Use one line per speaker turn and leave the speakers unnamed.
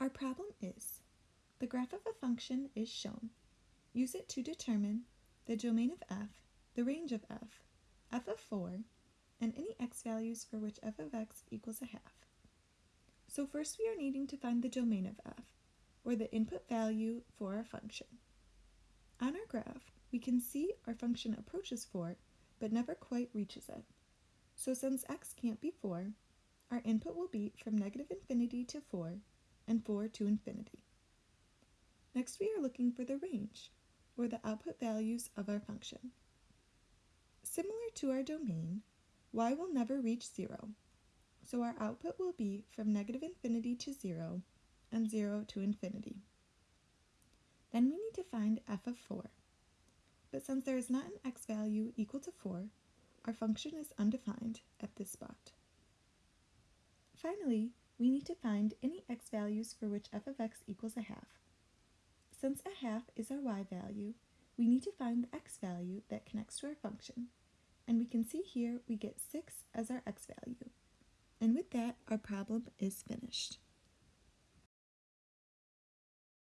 Our problem is, the graph of a function is shown. Use it to determine the domain of f, the range of f, f of 4, and any x values for which f of x equals a half. So first we are needing to find the domain of f, or the input value for our function. On our graph, we can see our function approaches 4, but never quite reaches it. So since x can't be 4, our input will be from negative infinity to 4 and 4 to infinity. Next we are looking for the range, or the output values of our function. Similar to our domain, y will never reach 0, so our output will be from negative infinity to 0 and 0 to infinity. Then we need to find f of 4. But since there is not an x value equal to 4, our function is undefined at this spot. Finally, we need to find any x values for which f of x equals a half. Since a half is our y value, we need to find the x value that connects to our function. And we can see here we get 6 as our x value. And with that, our problem is finished.